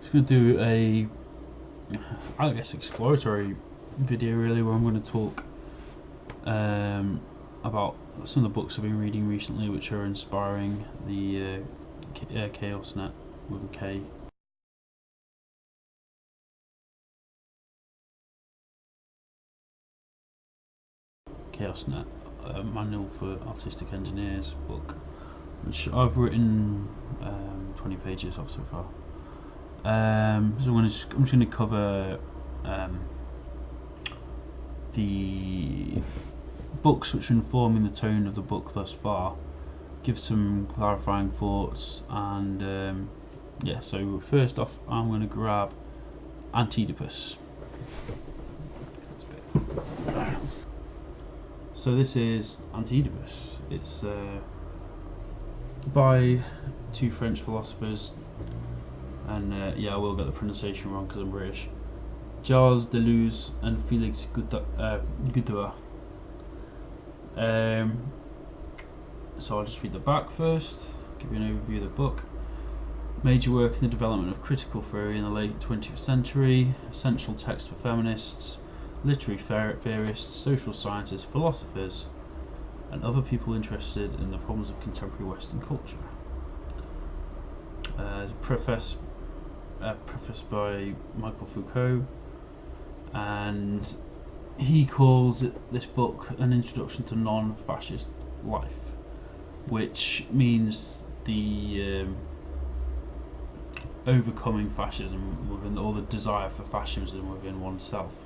Just to do a, I guess, exploratory video really, where I'm going to talk um, about some of the books I've been reading recently, which are inspiring the uh, uh, Chaos Net with a K. Chaos Net, a manual for artistic engineers book, which I've written um, 20 pages of so far. Um, so I'm, just, I'm just going to cover um, the books which are informing the tone of the book thus far, give some clarifying thoughts, and um, yeah. So first off, I'm going to grab Anti-Oedipus. So this is Anti-Oedipus. It's uh, by two French philosophers, and uh, yeah, I will get the pronunciation wrong because I'm British. Gilles Deleuze and Félix Guattari. Uh, um, so I'll just read the back first, give you an overview of the book. Major work in the development of critical theory in the late 20th century, essential text for feminists, literary theorists, social scientists, philosophers, and other people interested in the problems of contemporary Western culture. Uh, preface, uh, preface by Michael Foucault, and he calls it, this book an introduction to non-fascist life, which means the um, overcoming fascism within or the desire for fascism within oneself.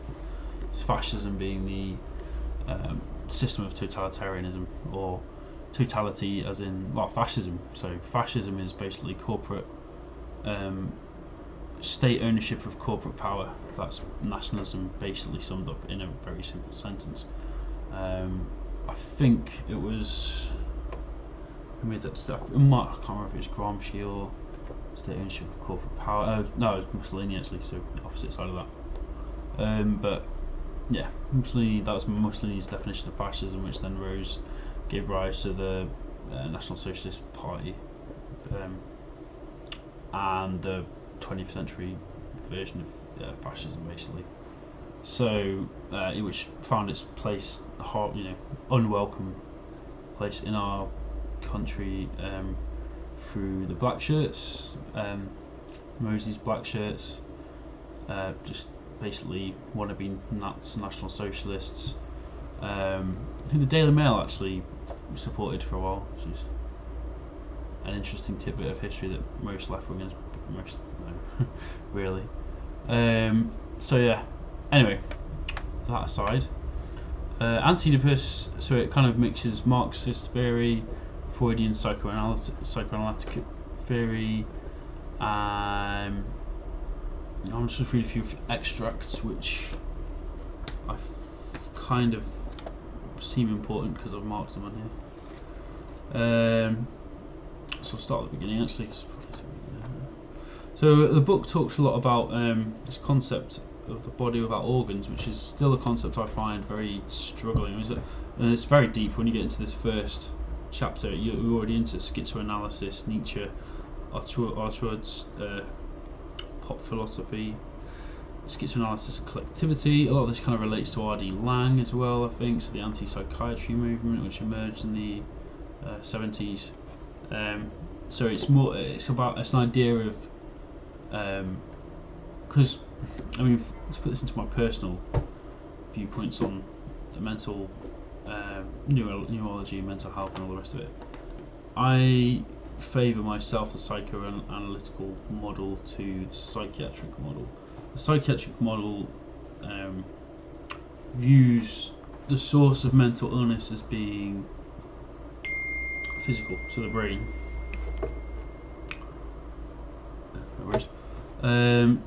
Fascism being the um, system of totalitarianism or totality as in well fascism. So fascism is basically corporate um, state ownership of corporate power. That's nationalism basically summed up in a very simple sentence. Um, I think it was who made that stuff. I can't remember if it's Gramsci or state ownership of corporate power. Uh, no, it's Mussolini actually, so opposite side of that. Um, but yeah, Mussolini. That was Mussolini's definition of fascism, which then rose, gave rise to the uh, National Socialist Party, um, and the 20th century version of uh, fascism, basically. So, uh, which found its place, you know, unwelcome place in our country um, through the black shirts, um, Mosley's black shirts, uh, just basically wannabe nuts, national socialists, um, who the Daily Mail actually supported for a while, which is an interesting tidbit of history that most left wingers, most no, really. Um, so yeah. Anyway, that aside, uh. So it kind of mixes Marxist theory, Freudian psychoanalytic, psychoanalytic theory. Um, I'm just read a few extracts which I kind of seem important because I've marked them on here. Um, so I'll start at the beginning actually. So the book talks a lot about um, this concept of the body without organs, which is still a concept I find very struggling. And it's very deep when you get into this first chapter. You're already into schizoanalysis, Nietzsche, Artaud's uh, pop philosophy, schizoanalysis and collectivity. A lot of this kind of relates to R.D. Laing as well, I think. So the anti-psychiatry movement, which emerged in the uh, 70s. Um, so it's more. It's about. It's an idea of because um, I mean, to put this into my personal viewpoints on the mental uh, neuro neurology, mental health, and all the rest of it, I favour myself the psychoanalytical model to the psychiatric model. The psychiatric model um, views the source of mental illness as being physical, so the brain. Um,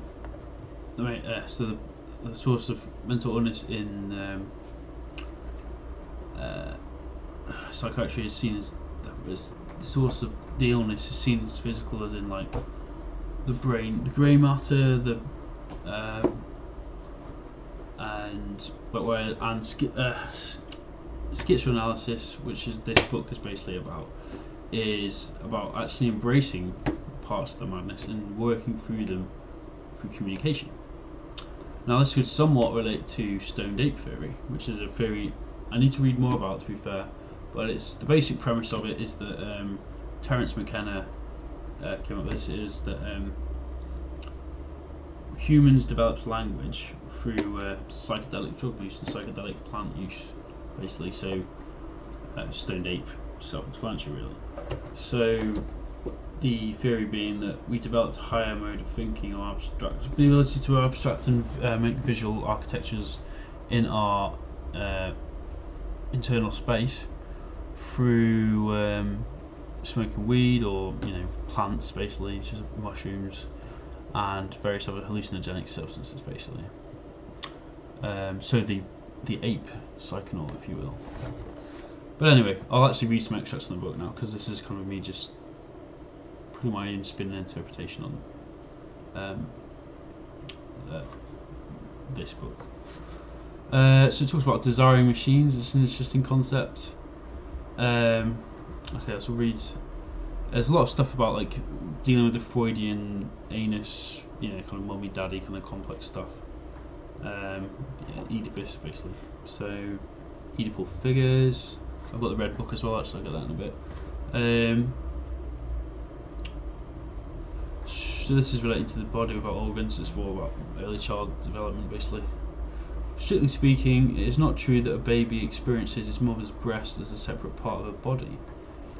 right, uh, so the, the, source of mental illness in um, uh, psychiatry is seen as, as the source of the illness is seen as physical, as in like the brain, the grey matter, the um, and but where and uh, schizoanalysis, which is this book is basically about, is about actually embracing parts of the madness and working through them through communication. Now, this could somewhat relate to stoned ape theory, which is a theory I need to read more about, to be fair. But it's the basic premise of it is that um, Terence McKenna uh, came up with this is that um, humans develops language through uh, psychedelic drug use and psychedelic plant use, basically. So, uh, stoned ape, self-explanatory, really. So, the theory being that we developed a higher mode of thinking or abstract, the ability to abstract and uh, make visual architectures in our uh, internal space through um, smoking weed or you know plants, basically, just mushrooms and various other hallucinogenic substances, basically. Um, so the the ape psychonaut, if you will. But anyway, I'll actually read some extracts from the book now because this is kind of me just putting my own spin and interpretation on um, uh, this book. Uh, so it talks about desiring machines. It's an interesting concept. Um, okay, so read. There's a lot of stuff about like dealing with the Freudian anus, you know, kind of mummy daddy kind of complex stuff. Um, yeah, Oedipus basically. So Oedipal figures. I've got the red book as well. Actually, I'll get that in a bit. Um, so this is related to the body without organs. It's more about early child development, basically. Strictly speaking, it is not true that a baby experiences its mother's breast as a separate part of her body.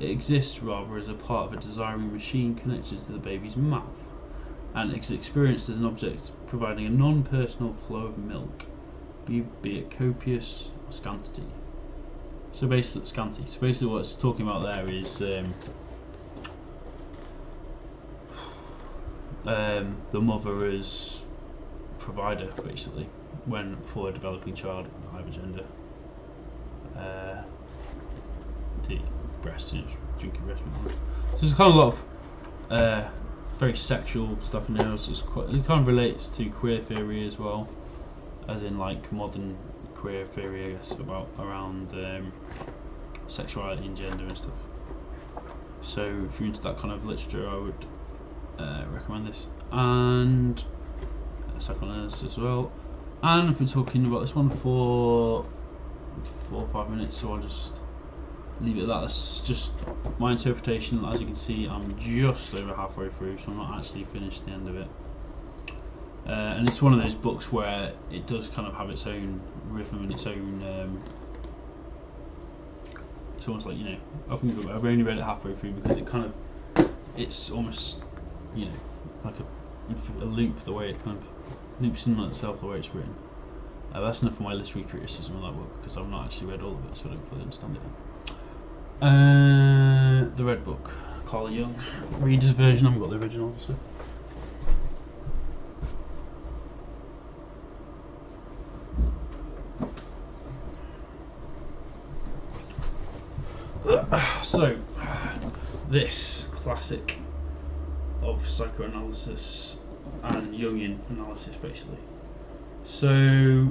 It exists rather as a part of a desiring machine connected to the baby's mouth, and is experienced as an object providing a non personal flow of milk, be, be it copious or scanty. So basically, scanty. So basically, what it's talking about there is um, um, the mother as provider, basically, when for a developing child with either gender. Uh, the breast, you know, drinking breast. So there's kind of a lot of uh, very sexual stuff in there. So it's quite, it kind of relates to queer theory as well, as in like modern queer theory, I guess, about around um, sexuality and gender and stuff. So if you're into that kind of literature, I would uh, recommend this and psychoanalysis as well. And I've been talking about this one for four or five minutes, so I'll just leave it at that. That's just my interpretation. As you can see, I'm just over halfway through, so I'm not actually finished the end of it. Uh, and it's one of those books where it does kind of have its own rhythm and its own. Um, it's almost like you know, I've, I've only read it halfway through because it kind of, it's almost, you know, like a, a loop the way it kind of loops in on itself the way it's written. Uh, that's enough for my literary criticism of that book because I've not actually read all of it, so I don't fully understand it. Uh, the Red Book, Carl Jung, reader's version. I haven't got the original, obviously. So, this classic of psychoanalysis and Jungian analysis, basically. So,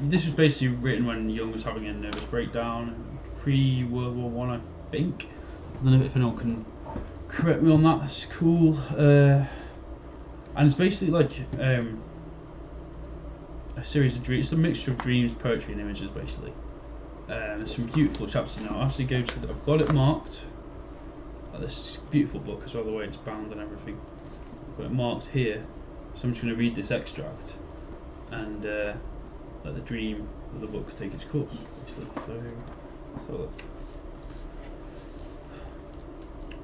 this was basically written when Jung was having a nervous breakdown pre World War One, I, I think. I don't know if anyone can correct me on that. That's cool. Uh, and it's basically like um, a series of dreams. It's a mixture of dreams, poetry, and images, basically. Uh, there's some beautiful chapters there. I'll actually go to. The, I've got it marked. Uh, this beautiful book as well, the way it's bound and everything. I've got it marked here, so I'm just going to read this extract and uh, let the dream of the book take its course. Basically. So, so look.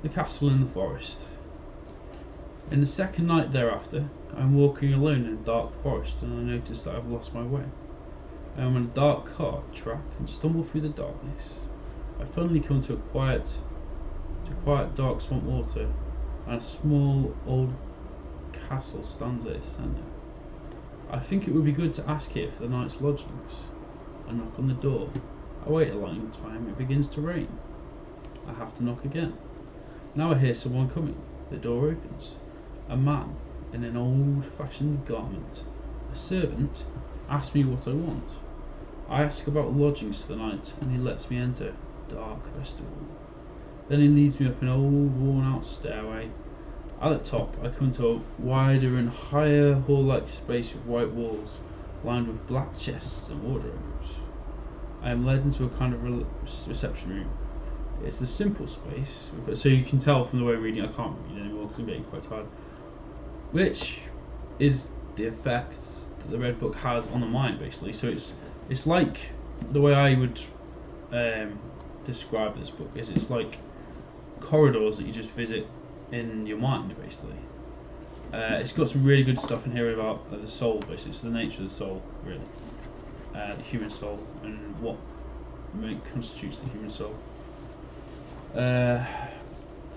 The castle in the forest. In the second night thereafter, I am walking alone in a dark forest and I notice that I've lost my way. I am on a dark cart track and stumble through the darkness. I finally come to a quiet, to quiet dark swamp water, and a small old castle stands at its centre. I think it would be good to ask here for the night's lodgings. I knock on the door. I wait a long time. It begins to rain. I have to knock again. Now I hear someone coming. The door opens. A man in an old-fashioned garment A servant asks me what I want. I ask about lodgings for the night, and he lets me enter. Dark festival. Then he leads me up an old, worn-out stairway. At the top, I come to a wider and higher hall-like space with white walls, lined with black chests and wardrobes. I am led into a kind of re- reception room. It's a simple space, so you can tell from the way I'm reading, I can't read anymore because I'm getting quite tired. Which is the effect that the Red Book has on the mind, basically. So it's it's like the way I would um, describe this book is it's like corridors that you just visit in your mind, basically. Uh, it's got some really good stuff in here about uh, the soul, basically. The nature of the soul, really. Uh, the human soul and what constitutes the human soul. Uh,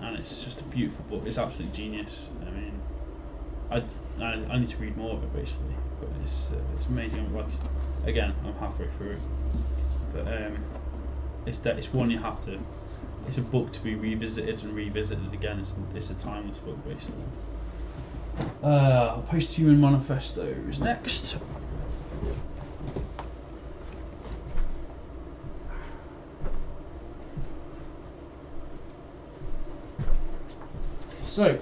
and it's just a beautiful book. It's absolutely genius. I mean, I, I, I need to read more of it basically, but it's uh, it's amazing. Like again, I'm halfway through it, but um, it's that it's one you have to. It's a book to be revisited and revisited again. It's it's a timeless book basically. Uh, Post-Human Manifesto is next. So,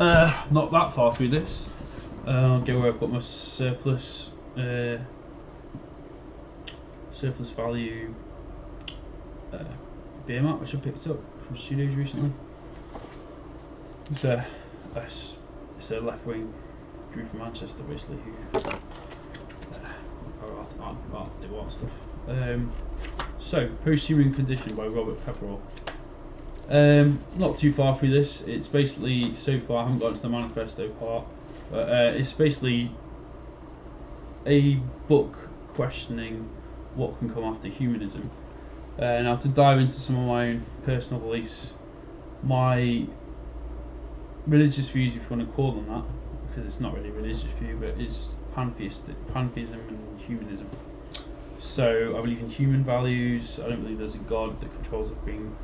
uh, not that far through this. Uh, I'll go where I've got my surplus, uh, surplus value uh, beer mat, which I picked up from studios recently. It's a, it's a left wing group from Manchester, basically, who uh, art, art, do art stuff. Um, so, Post-Human Condition by Robert Pepperell. Um, not too far through this. It's basically so far I haven't got to the manifesto part, but uh, it's basically a book questioning what can come after humanism. Uh, now to dive into some of my own personal beliefs, my religious views, if you want to call them that, because it's not really a religious view, but it's pantheistic, pantheism and humanism. So I believe in human values. I don't believe there's a god that controls everything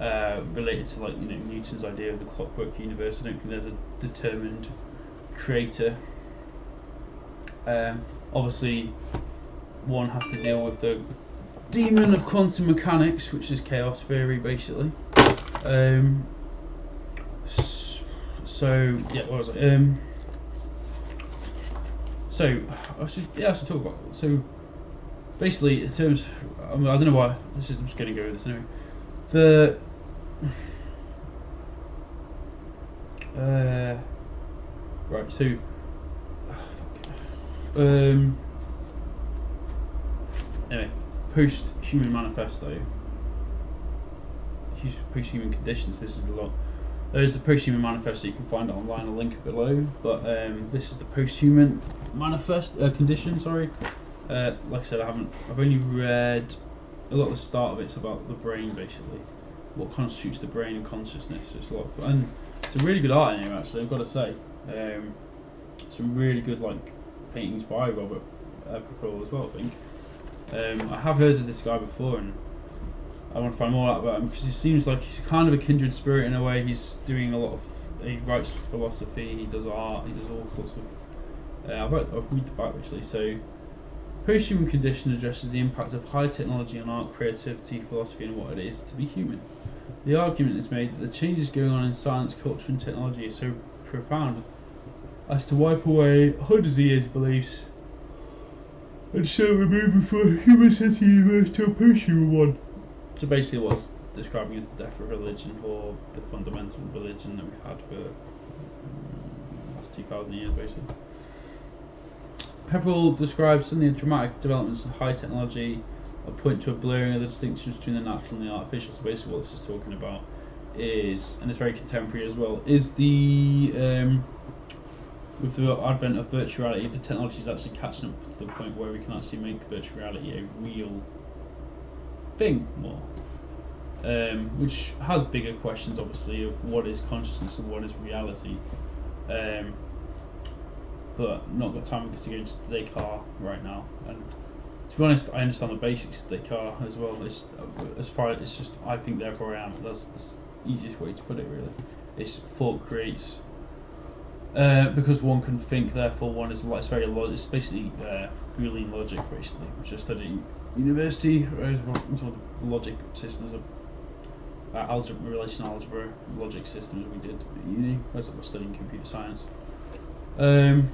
uh, related to like you know Newton's idea of the clockwork universe. I don't think there's a determined creator. Um, obviously, one has to deal with the demon of quantum mechanics, which is chaos theory, basically. Um, so yeah, what was it? Um, so I should yeah I should talk about so basically in terms I, mean, I don't know why this is I'm just going to go with this anyway. The uh, right, so oh, um, anyway, post-human manifesto, post-human conditions. This is the lot. There's the post-human manifesto. You can find it online. I'll link below. But um, this is the post-human manifest uh, condition. Sorry. Uh, like I said, I haven't. I've only read a lot of the start of it. it's about the brain, basically, what constitutes the brain and consciousness. It's a lot of fun. And it's a really good art in here, actually. I've got to say, um, some really good like paintings by Robert Pepperell as well. I think. Um, I have heard of this guy before, and I want to find more out about him because he seems like he's kind of a kindred spirit in a way. He's doing a lot of. He writes philosophy. He does art. He does all sorts of. Uh, I've, read, I've read the back actually, so Post-human condition addresses the impact of high technology on art, creativity, philosophy, and what it is to be human. The argument is made that the changes going on in science, culture, and technology are so profound as to wipe away hundreds of years beliefs and so we're moving from a universe to a post-human one. So basically, what's describing is the death of religion or the fundamental religion that we've had for the last two thousand years, basically. Pepperell describes some of the dramatic developments in high technology that point to a blurring of the distinctions between the natural and the artificial. So basically, what this is talking about is, and it's very contemporary as well, is the um, with the advent of virtual reality, the technology is actually catching up to the point where we can actually make virtual reality a real thing more. Um, which has bigger questions, obviously, of what is consciousness and what is reality. Um, but not got time to go into Descartes right now. And to be honest, I understand the basics of Descartes as well. It's, as far it's just I think therefore I am. That's the easiest way to put it. Really, it's thought creates Uh, because one can think, therefore one is like it's very lo- it's basically uh, Boolean logic basically, which I studied at university. Whereas one of the logic systems of uh, algebra, relational algebra, logic systems we did at uni. Whereas I was studying computer science. Um,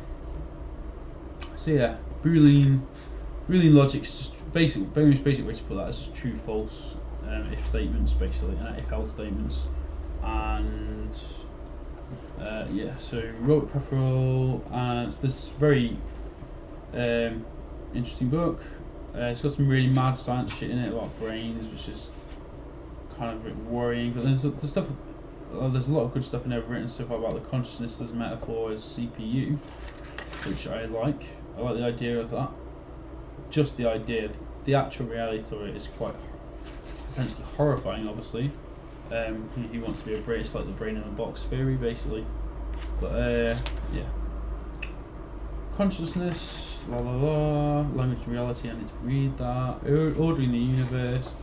so yeah, Boolean Boolean logic is just basic, very basic way to put that is just true, false, um, if statements basically, and if else statements, and uh, yeah. So Robert Pepperell, and it's this very um, interesting book. Uh, it's got some really mad science shit in it about brains, which is kind of a bit worrying. But there's the stuff. Uh, there's a lot of good stuff in there written stuff about the consciousness as a metaphor as CPU, which I like. I like the idea of that. Just the idea, the actual reality of it is quite potentially horrifying. Obviously, um, he, wants to be a brain, it's like the brain in a box theory, basically. But uh, yeah, consciousness, la la la, language and reality. I need to read that. Ordering the universe.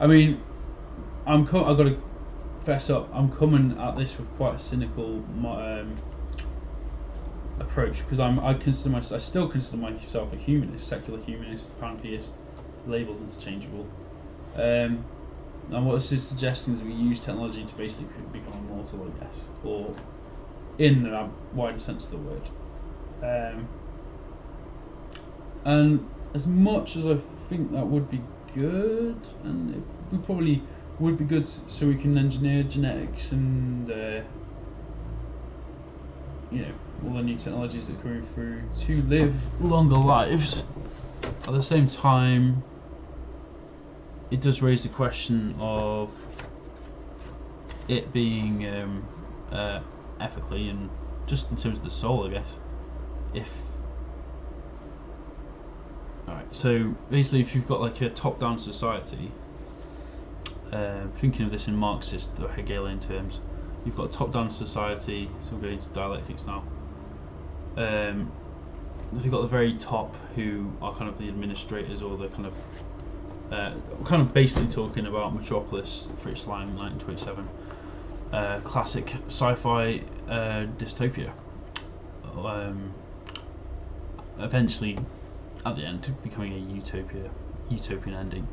I mean, I'm co- I've got to fess up. I'm coming at this with quite a cynical um, approach because I'm I consider myself I still consider myself a humanist, secular humanist, pantheist. Labels interchangeable. Um, and what this is suggesting is we use technology to basically become immortal, I guess, or in the wider sense of the word. Um, and as much as I think that would be good, and it probably would be good so we can engineer genetics and uh, you know all the new technologies that are coming through to live longer lives. At the same time, it does raise the question of it being um, uh, ethically and just in terms of the soul, I guess. If alright, so basically, if you've got like a top-down society, uh, thinking of this in Marxist or Hegelian terms, you've got a top-down society. So we're going into dialectics now. Um, you've got the very top who are kind of the administrators or the kind of uh, kind of basically talking about Metropolis, Fritz Lang, 1927, uh, classic sci-fi uh, dystopia. Um, eventually, at the end, becoming a utopia, utopian ending,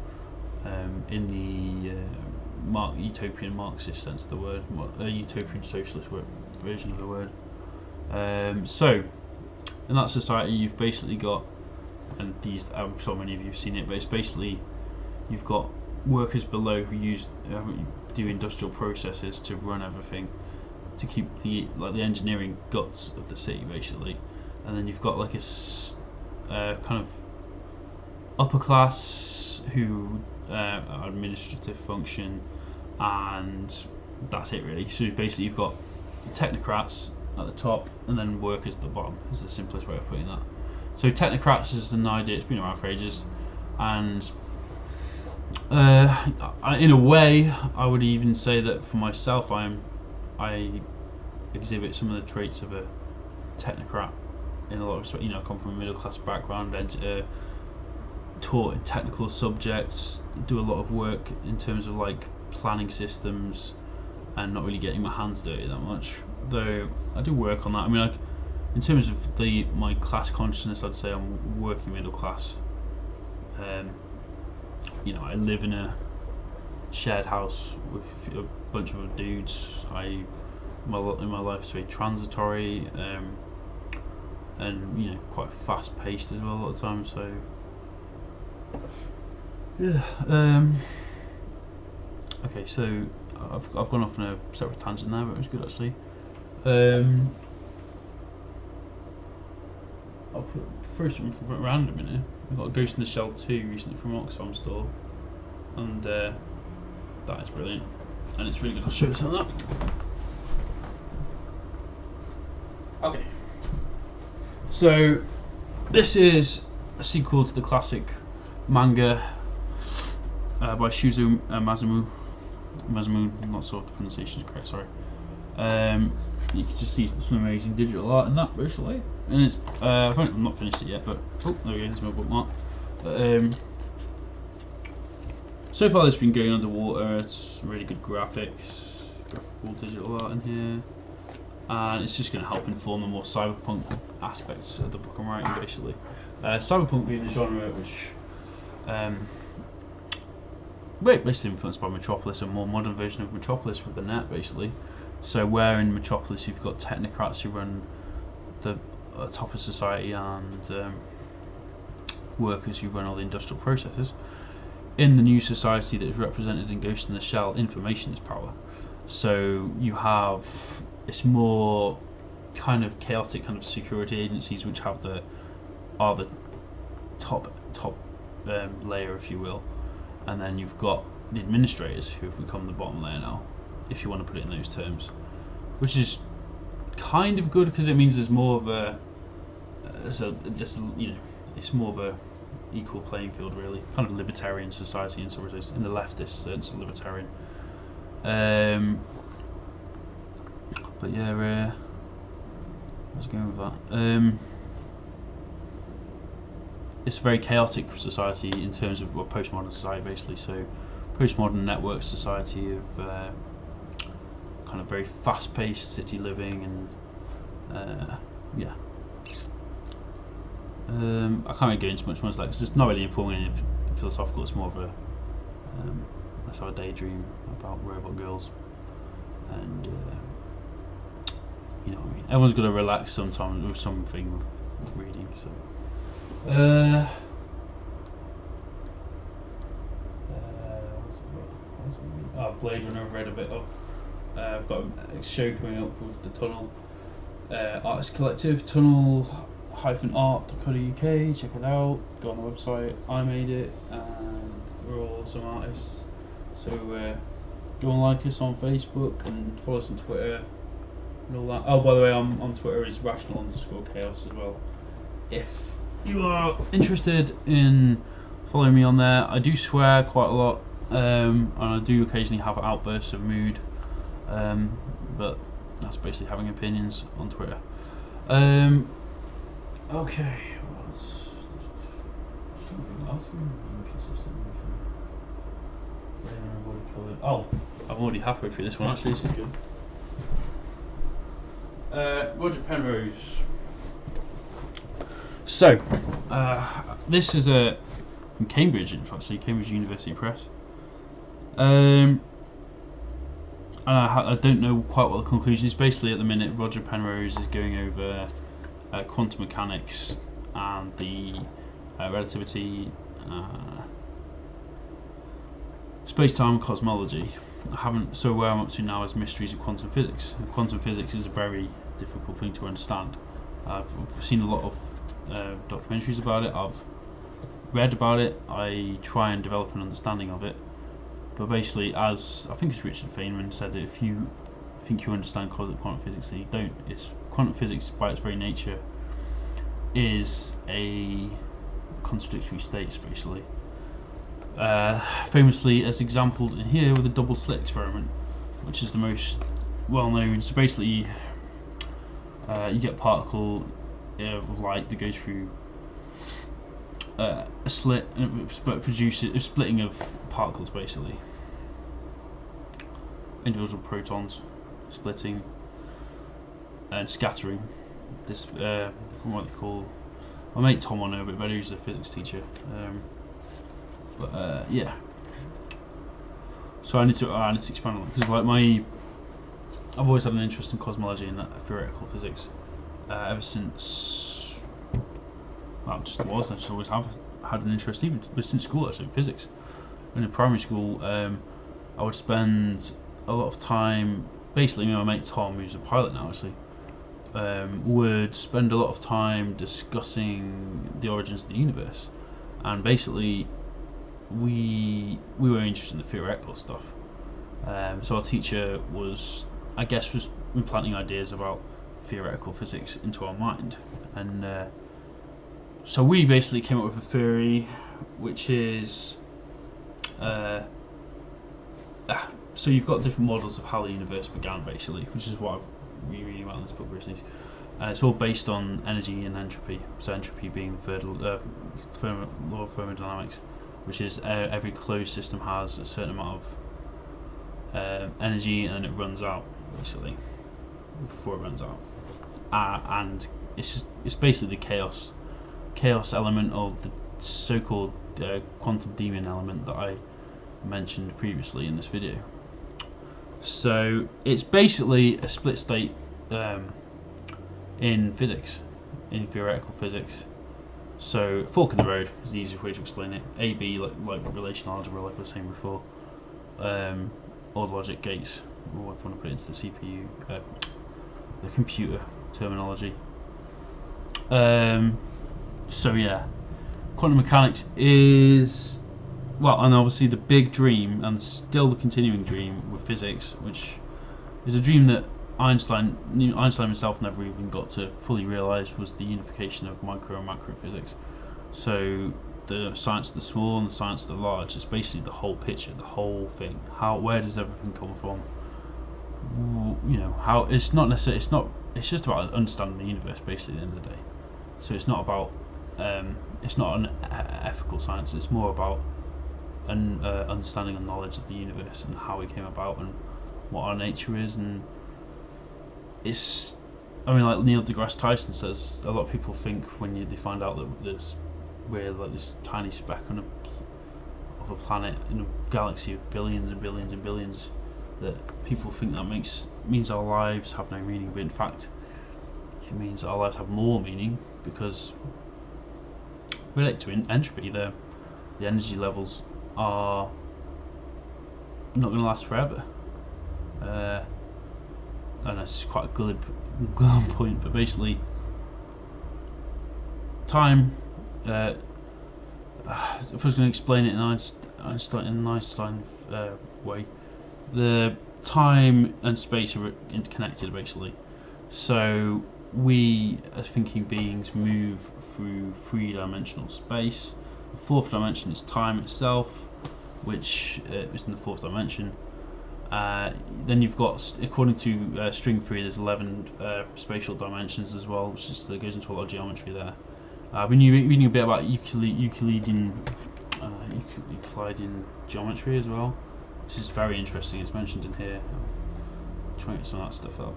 um, in the uh, Mark, utopian Marxist sense of the word, a utopian socialist word, version of the word. Um, so, in that society, you've basically got, and these, I'm sure many of you have seen it, but it's basically you've got workers below who use who do industrial processes to run everything to keep the like the engineering guts of the city basically. And then you've got like a uh, kind of upper class who uh, administrative function and that's it really. So basically you've got technocrats at the top and then workers at the bottom is the simplest way of putting that. So technocrats is an idea it's been around for ages and uh, I, in a way, I would even say that for myself, I'm, I exhibit some of the traits of a technocrat in a lot of respect. You know, I come from a middle class background, uh, taught in technical subjects, do a lot of work in terms of like planning systems, and not really getting my hands dirty that much. Though I do work on that. I mean, like in terms of the my class consciousness, I'd say I'm working middle class. Um, you know, I live in a shared house with a bunch of dudes. I my in my life is very transitory, um, and you know, quite fast paced as well a lot of times. So yeah. Um, okay, so I've I've gone off on a separate tangent there, but it was good actually. Um, I'll put first from random in here. I got Ghost in the Shell 2 recently from Oxfam store, and uh, that is brilliant. And it's really good. I'll show you some of that. Okay. So, this is a sequel to the classic manga uh, by Shuzo uh. Masamu, I'm not sure if the pronunciation is correct, sorry. Um, you can just see some amazing digital art in that, basically. And it's, uh, I've not finished it yet, but, oh, there we go, there's my bookmark. But, um, so far it's been going underwater, it's really good graphics, graphical digital art in here. and it's just going to help inform the more cyberpunk aspects of the book I'm writing, basically. Uh, cyberpunk being the genre which, um, basically influenced by Metropolis, a more modern version of Metropolis with the net, basically. So where in Metropolis you've got technocrats who run the uh, top of society and um, workers who run all the industrial processes. In the new society that is represented in Ghost in the Shell, information is power. So you have it's more kind of chaotic kind of security agencies which have the are the top top um, layer, if you will, and then you've got the administrators who have become the bottom layer now, if you want to put it in those terms, which is kind of good because it means there's more of a uh, so this you know it's more of a equal playing field really. Kind of libertarian society in some ways in the leftist sense libertarian. Um, but yeah uh, let's go with that? Um, it's a very chaotic society in terms of well, postmodern society basically. So postmodern network society of uh, kind of very fast-paced city living and uh, yeah um, I can't really go into much more like it's not really informing anything philosophical. It's more of a um, let's have a daydream about robot girls, and uh, you know what I mean. Everyone's got to relax sometimes with something reading. So. Uh, uh, oh, Blade Runner read a bit of. Uh, I've got a show coming up with the Tunnel uh, Artist Collective. Tunnel art.co.uk, check it out, go on the website, I made it, and we're all some artists. So uh, go and like us on Facebook and follow us on Twitter and all that. Oh, by the way, I'm on Twitter is rational underscore chaos as well. If you are interested in following me on there, I do swear quite a lot, um, and I do occasionally have outbursts of mood, um, but that's basically having opinions on Twitter. Um, Okay. Something else Oh, I'm already halfway through this one. Actually, this is good. Uh, Roger Penrose. So, uh, this is a from Cambridge, in fact, so Cambridge University Press. Um, and I, I, don't know quite what the conclusion is. Basically, at the minute, Roger Penrose is going over uh, quantum mechanics and the uh, relativity, uh, space-time cosmology. I haven't. So where I'm up to now is mysteries of quantum physics. quantum physics is a very difficult thing to understand. I've seen a lot of uh, documentaries about it. I've read about it. I try and develop an understanding of it. But basically, as I think it's Richard Feynman said, that if you think you understand quantum physics, you don't. It's quantum physics, by its very nature, is a contradictory states, basically. Uh, famously, as exampled in here with the double slit experiment, which is the most well known. So basically, uh, you get a particle of light that goes through uh, a slit and it produces a splitting of particles, basically. Individual protons splitting and scattering this uh, what they call my mate Tom will know better he's a physics teacher um, but uh, yeah so I need to I need to expand on that because like my I've always had an interest in cosmology and theoretical physics uh, ever since well just was I just always have had an interest even since school actually in physics. In primary school um, I would spend a lot of time basically me and my mate Tom who's a pilot now actually um, would spend a lot of time discussing the origins of the universe, and basically, we we were interested in the theoretical stuff. Um, so our teacher was, I guess, was implanting ideas about theoretical physics into our mind, and uh, so we basically came up with a theory, which is. Uh, ah, so you've got different models of how the universe began, basically, which is what I've rereading about in this book recently. Uh, it's all based on energy and entropy. So entropy being the third uh, law of thermodynamics, which is uh, every closed system has a certain amount of uh, energy and it runs out, basically. before it runs out. Uh, and it's just it's basically the chaos chaos element of the so-called uh, quantum demon element that I mentioned previously in this video. So it's basically a split state um, in physics, in theoretical physics. So fork in the road is the easiest way to explain it. AB like like relational algebra, like I was saying before, um, or logic gates, or if you want to put it into the CPU, uh, the computer terminology. Um, so yeah, quantum mechanics is well, and obviously the big dream, and still the continuing dream with physics, which is a dream that Einstein, Einstein himself never even got to fully realise, was the unification of micro and macro physics. So the science of the small and the science of the large is basically the whole picture, the whole thing. How, where does everything come from? You know, how it's not necessarily, it's not, it's just about understanding the universe, basically, at the end of the day. So it's not about, um, it's not an ethical science. It's more about an uh, understanding and knowledge of the universe and how it came about and what our nature is and it's I mean like Neil deGrasse Tyson says a lot of people think when you they find out that there's we're like this tiny speck on a of a planet in a galaxy of billions and billions and billions that people think that makes means our lives have no meaning but in fact it means our lives have more meaning because relate to entropy the the energy levels are not going to last forever. Uh, and that's quite a glib, glib point, but basically, time. Uh, if I was going to explain it in Einstein, in Einstein uh, way, the time and space are interconnected basically. So we, as thinking beings, move through three-dimensional space the fourth dimension is time itself, which uh, is in the fourth dimension. Uh, then you've got, according to uh, string theory, there's 11 uh, spatial dimensions as well, which just goes into a lot of geometry there. I've been reading a bit about Euclid, Euclidean, uh, Euclidean geometry as well, which is very interesting. It's mentioned in here. I'll try and get some of that stuff up.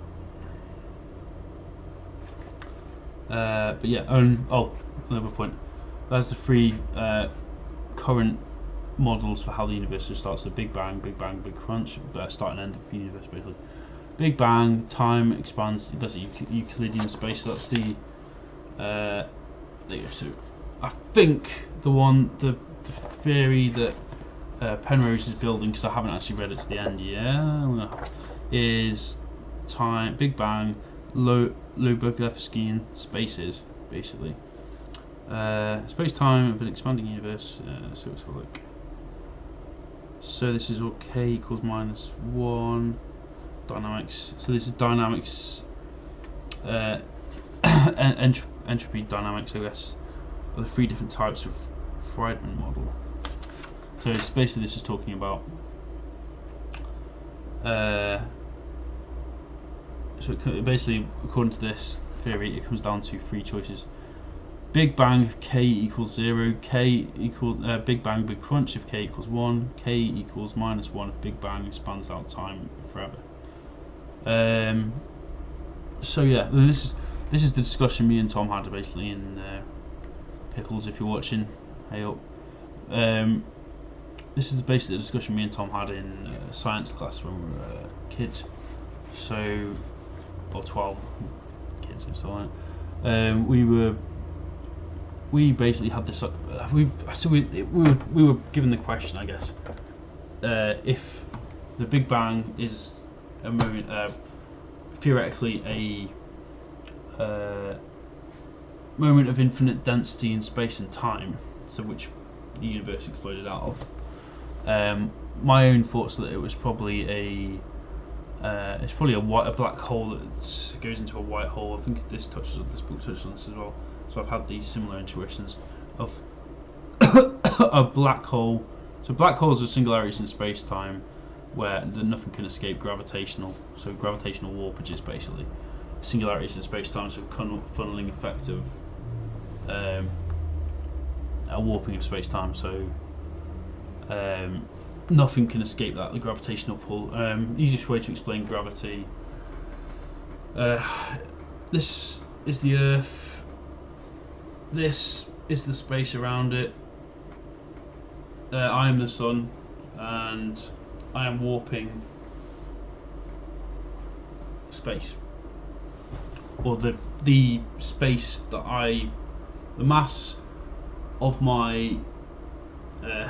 Uh, but yeah, oh, another point. There's the three uh, current models for how the universe starts. The Big Bang, Big Bang, Big Crunch, uh, start and end of the universe basically. Big Bang, time expands, that's Euclidean space, so that's the, uh, there you go. So I think the one, the, the theory that uh, Penrose is building, because I haven't actually read it to the end yet, is time, Big Bang, low, Lobachevskian spaces, basically. Uh, Space-time of an expanding universe. Uh, so let's have. So this is all k equals minus 1. Dynamics. So this is dynamics. Uh, ent entropy dynamics, I guess, are the three different types of Friedmann model. So it's basically this is talking about. Uh, so basically, according to this theory, it comes down to three choices Big Bang if k equals 0, k equal uh, Big Bang Big Crunch if k equals 1, k equals minus 1 if Big Bang expands out time forever. Um, so yeah, this is this is the discussion me and Tom had basically in uh, Pickles if you're watching. Hey up. Um, this is basically the discussion me and Tom had in uh, science class when we were uh, kids. So, or 12 kids or so on. Um, we were we basically had this. Uh, we so we we were we were given the question, I guess, uh, if the Big Bang is a moment, uh, theoretically a uh, moment of infinite density in space and time, so which the universe exploded out of. Um, my own thoughts that it was probably a uh, it's probably a white a black hole that goes into a white hole. I think this touches this book touches on this as well. So I've had these similar intuitions of a black hole. So black holes are singularities in space-time where nothing can escape gravitational. So gravitational warpages basically. Singularities in space-time, so funneling effect of um, a warping of space-time. So um, nothing can escape that. The gravitational pull. Um, easiest way to explain gravity Uh, this is the Earth. This is the space around it. Uh, I am the sun, and I am warping space, or the the space that I, the mass of my, uh,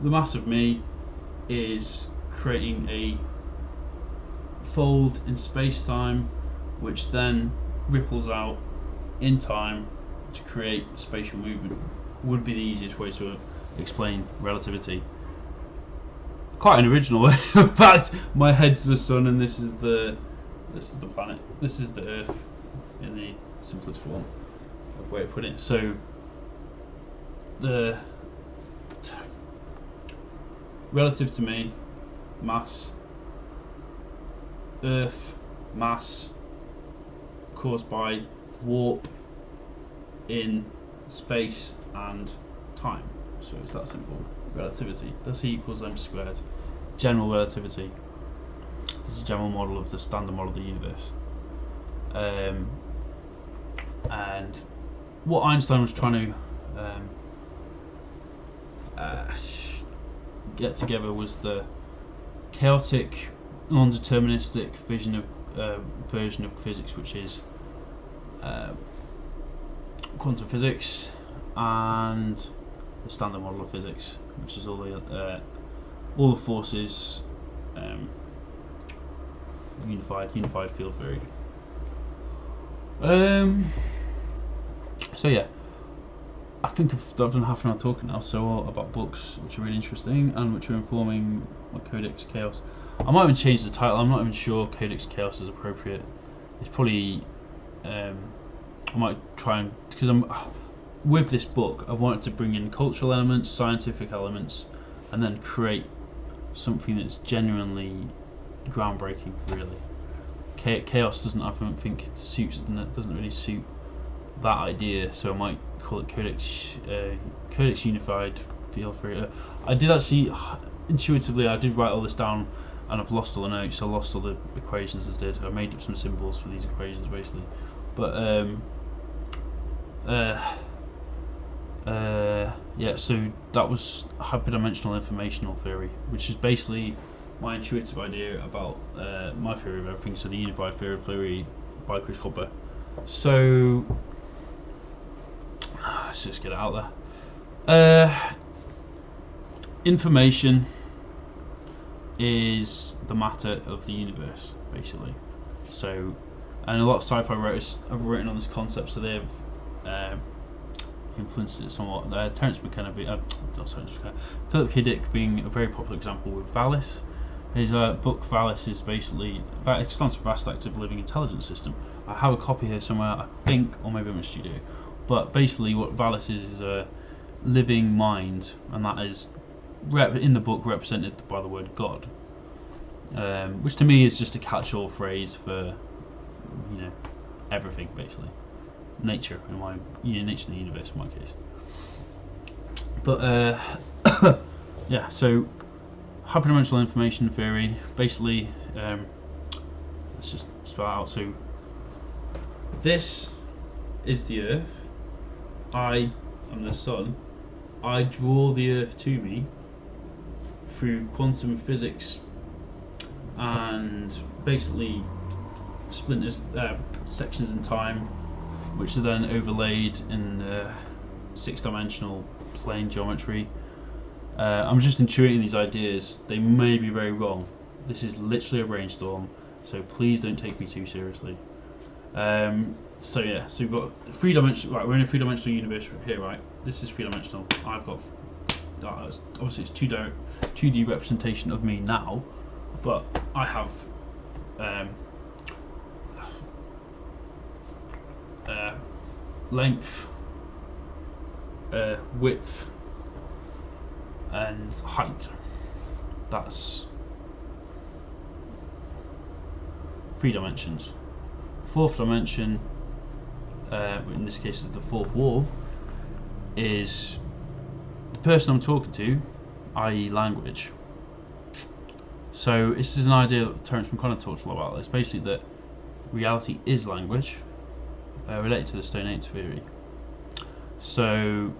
the mass of me, is creating a fold in space time, which then ripples out in time to create spatial movement. Would be the easiest way to explain relativity. Quite an original way. fact, my head's the sun, and this is the this is the planet. This is the Earth in the simplest form of way to put it. So the relative to me, mass, Earth, mass, caused by warp in space and time. So it's that simple. Relativity. That's E equals m squared. General relativity. This is a general model of the standard model of the universe. Um, and what Einstein was trying to um, uh, get together was the chaotic, non-deterministic vision of uh, version of physics, which is uh, quantum physics and the standard model of physics, which is all the uh, all the forces um, unified unified field theory. Um. So yeah, I think I've, done half an hour talking now. So about books which are really interesting and which are informing my Codex Chaos. I might even change the title. I'm not even sure Codex Chaos is appropriate. It's probably um, I might try and because I'm with this book. I've wanted to bring in cultural elements, scientific elements, and then create something that's genuinely groundbreaking. Really, chaos doesn't. I don't think it suits. It doesn't really suit that idea. So I might call it Codex uh, Codex Unified. Feel free. Uh, I did actually intuitively. I did write all this down. And I've lost all the notes. I lost all the equations I did. I made up some symbols for these equations basically, but um, uh, uh, yeah, so that was hyperdimensional informational theory, which is basically my intuitive idea about uh, my theory of everything. So the unified theory of theory by Chris Hopper. So let's just get out there. Uh, information is the matter of the universe, basically. So, and a lot of sci-fi writers have written on this concept, so they've um, influenced it somewhat. Uh, Terence McKenna, be, uh, Philip K. Dick being a very popular example with Valis. His uh, book Valis is basically it stands for Vast Active Living Intelligence System. I have a copy here somewhere, I think, or maybe in a studio. But basically, what Valis is is a living mind, and that is in the book represented by the word God, um, which to me is just a catch-all phrase for you know everything basically nature in my you know, nature of the universe in my case. But uh, yeah, so hyperdimensional information theory basically um, let's just start out. So this is the Earth. I am the sun. I draw the Earth to me through quantum physics and basically splinters uh, sections in time which are then overlaid in the six-dimensional plane geometry. Uh, I'm just intuiting these ideas. They may be very wrong. This is literally a brainstorm, so please don't take me too seriously. Um, so yeah, so we've got three dimensional. Right, we're in a three-dimensional universe here, right? This is three-dimensional. I've got uh, obviously it's two di 2D representation of me now, but I have um, uh, length, uh, width, and height. That's three dimensions. Fourth dimension, uh, in this case is the fourth wall, is the person I'm talking to, i.e. language. So this is an idea that Terence McKenna talked a lot about. It's basically that reality is language, uh, related to the Stoned Ape theory. So,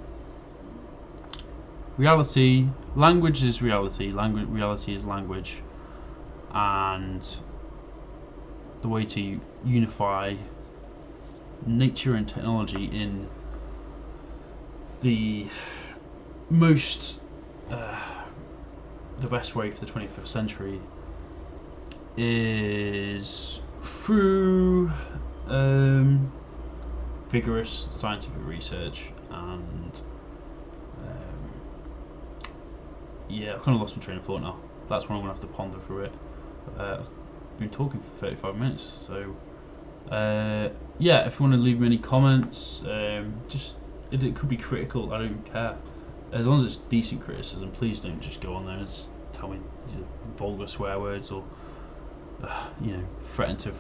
reality, language is reality, language, reality is language, and the way to unify nature and technology in the most uh, the best way for the 21st century is through um, vigorous scientific research and um, yeah, I've kind of lost my train of thought now. That's when I'm gonna have to ponder through it. Uh, I've been talking for 35 minutes, so uh, yeah. If you want to leave me any comments, um, just it, it could be critical. I don't care. As long as it's decent criticism, please don't just go on there and tell me vulgar swear words or uh, you know threaten to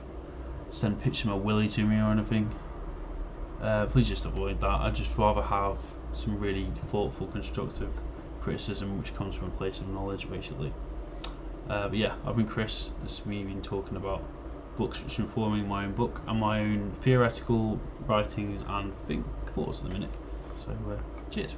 send pictures of my willy to me or anything. Uh, please just avoid that. I'd just rather have some really thoughtful, constructive criticism which comes from a place of knowledge, basically. Uh, but yeah, I've been Chris. This is me been talking about books informing my own book and my own theoretical writings and think thoughts at the minute. So, uh, cheers.